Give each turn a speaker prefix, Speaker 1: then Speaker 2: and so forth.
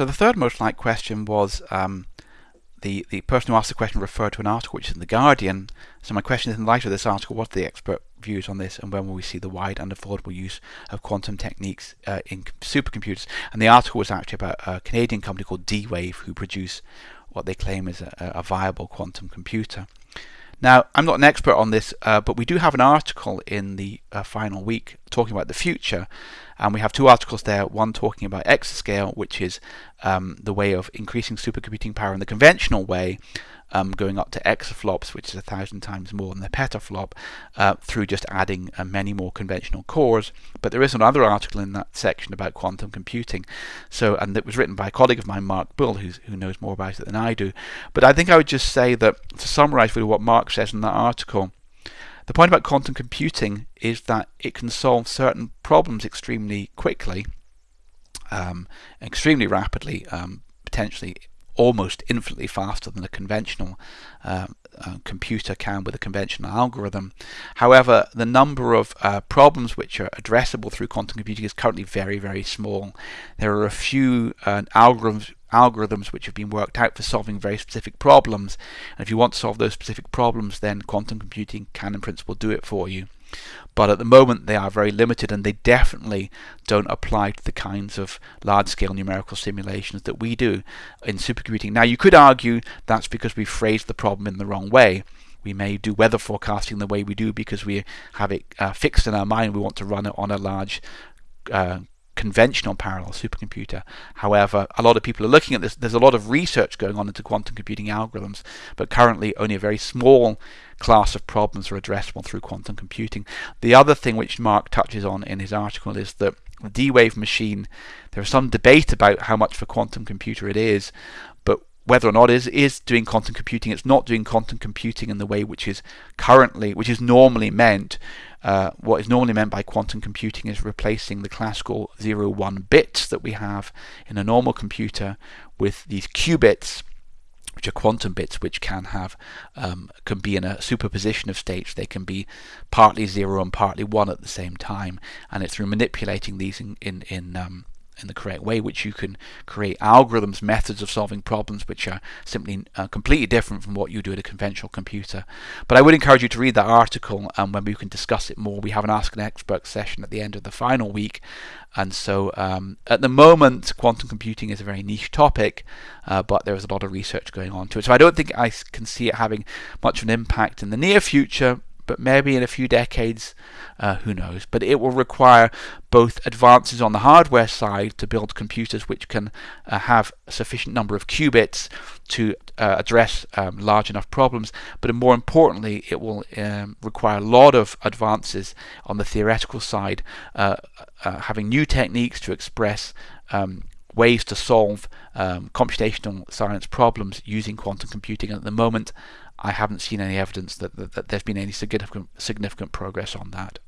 Speaker 1: So the third most liked question was um, the, the person who asked the question referred to an article which is in The Guardian. So my question is, in light of this article, what are the expert views on this and when will we see the wide and affordable use of quantum techniques uh, in supercomputers? And the article was actually about a Canadian company called D-Wave who produce what they claim is a, a viable quantum computer. Now, I'm not an expert on this, uh, but we do have an article in the uh, final week talking about the future, and we have two articles there. One talking about exascale, which is um, the way of increasing supercomputing power in the conventional way, um, going up to exaflops, which is a thousand times more than the petaflop, uh, through just adding uh, many more conventional cores. But there is another article in that section about quantum computing. So, and it was written by a colleague of mine, Mark Bull, who knows more about it than I do. But I think I would just say that to summarize really what Mark says in that article. The point about quantum computing is that it can solve certain problems extremely quickly, um, extremely rapidly, um, potentially almost infinitely faster than a conventional um, uh, computer can with a conventional algorithm. However, the number of uh, problems which are addressable through quantum computing is currently very, very small. There are a few uh, algorithms algorithms which have been worked out for solving very specific problems. And if you want to solve those specific problems, then quantum computing can in principle do it for you. But at the moment they are very limited and they definitely don't apply to the kinds of large scale numerical simulations that we do in supercomputing. Now you could argue that's because we phrased the problem in the wrong way. We may do weather forecasting the way we do because we have it uh, fixed in our mind. We want to run it on a large uh, conventional parallel supercomputer. However, a lot of people are looking at this. There's a lot of research going on into quantum computing algorithms, but currently only a very small class of problems are addressable through quantum computing. The other thing which Mark touches on in his article is that the D-Wave machine, there is some debate about how much of a quantum computer it is, whether or not is, is doing quantum computing, it's not doing quantum computing in the way which is currently, which is normally meant uh, what is normally meant by quantum computing is replacing the classical 0, 1 bits that we have in a normal computer with these qubits which are quantum bits which can have um, can be in a superposition of states. They can be partly zero and partly one at the same time. And it's through manipulating these in in, in um, in the correct way, which you can create algorithms, methods of solving problems which are simply uh, completely different from what you do at a conventional computer. But I would encourage you to read that article and when we can discuss it more. We have an Ask an Expert session at the end of the final week. And so um, at the moment, quantum computing is a very niche topic, uh, but there is a lot of research going on to it. So I don't think I can see it having much of an impact in the near future, but maybe in a few decades, uh, who knows. But it will require both advances on the hardware side to build computers which can uh, have a sufficient number of qubits to uh, address um, large enough problems, but more importantly, it will um, require a lot of advances on the theoretical side, uh, uh, having new techniques to express um, ways to solve um, computational science problems using quantum computing. And at the moment, I haven't seen any evidence that, that, that there's been any significant significant progress on that.